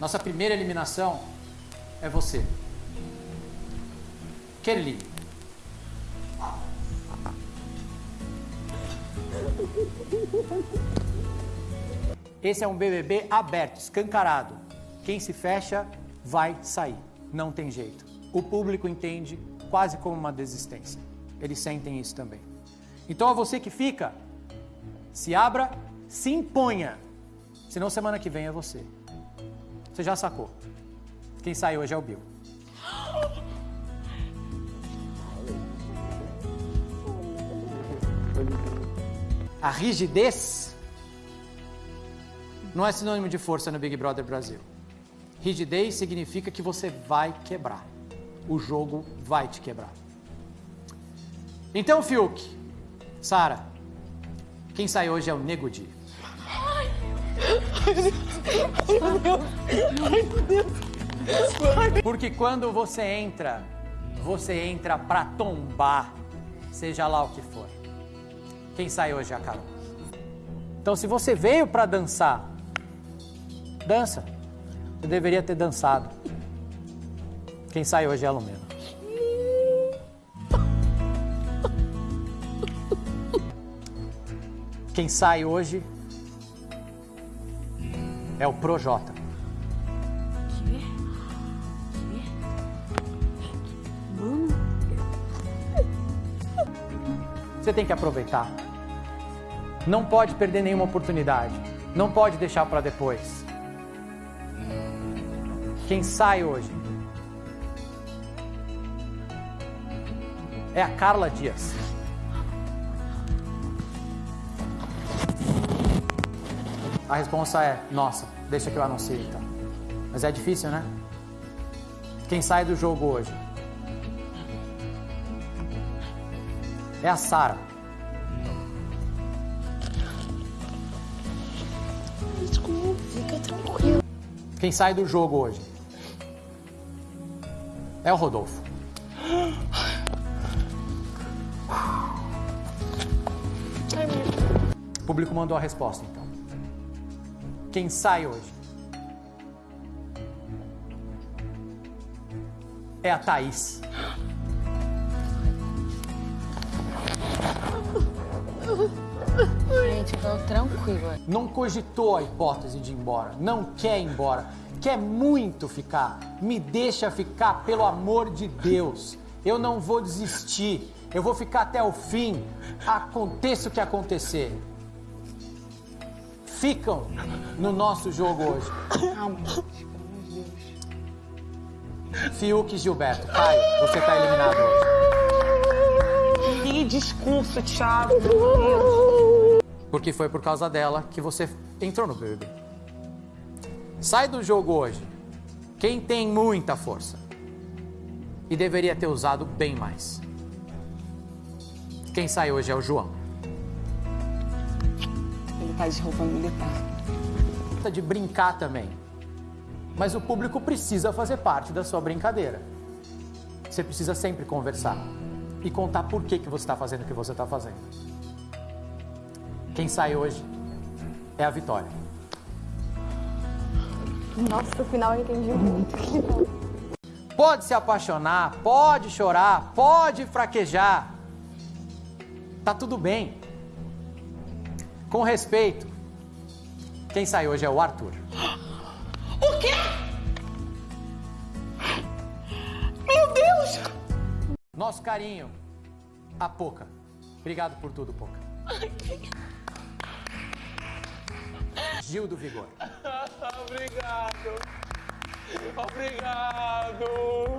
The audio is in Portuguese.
Nossa primeira eliminação é você. Kelly. Esse é um BBB aberto, escancarado. Quem se fecha vai sair. Não tem jeito. O público entende quase como uma desistência. Eles sentem isso também. Então, a você que fica, se abra, se imponha. Senão, semana que vem é você. Você já sacou. Quem sai hoje é o Bill. A rigidez não é sinônimo de força no Big Brother Brasil. Rigidez significa que você vai quebrar. O jogo vai te quebrar. Então, Fiuk, Sara, quem sai hoje é o Nego Di. Ai, meu Deus. Ai, meu Deus. Porque quando você entra, você entra pra tombar, seja lá o que for. Quem sai hoje é a Carol. Então, se você veio pra dançar, dança. Você deveria ter dançado. Quem sai hoje é a Lumena. Quem sai hoje é o Projota. Você tem que aproveitar. Não pode perder nenhuma oportunidade. Não pode deixar para depois. Quem sai hoje é a Carla Dias. A resposta é nossa. Deixa que eu anuncie então. Mas é difícil, né? Quem sai do jogo hoje é a Sara. Desculpa, fica tranquilo. Quem sai do jogo hoje é o Rodolfo. O público mandou a resposta então. Quem sai hoje é a Thaís. Gente, tô tranquila. Não cogitou a hipótese de ir embora, não quer ir embora, quer muito ficar. Me deixa ficar, pelo amor de Deus. Eu não vou desistir, eu vou ficar até o fim, aconteça o que acontecer. Ficam no nosso jogo hoje. Calma. Fiuk e Gilberto, Caio, você tá eliminado hoje. Que discurso, Thiago. Porque foi por causa dela que você entrou no BBB. Sai do jogo hoje. Quem tem muita força. E deveria ter usado bem mais. Quem sai hoje é o João. Ele tá de roupa militar. Tá de brincar também. Mas o público precisa fazer parte da sua brincadeira. Você precisa sempre conversar e contar por que, que você está fazendo o que você está fazendo. Quem sai hoje é a Vitória. Nossa, no final eu entendi muito. Pode se apaixonar, pode chorar, pode fraquejar. Tá tudo bem. Com respeito. Quem sai hoje é o Arthur. O quê? Meu Deus! Nosso carinho, a Poca. Obrigado por tudo, Poca. Gil do Vigor. Obrigado. Obrigado.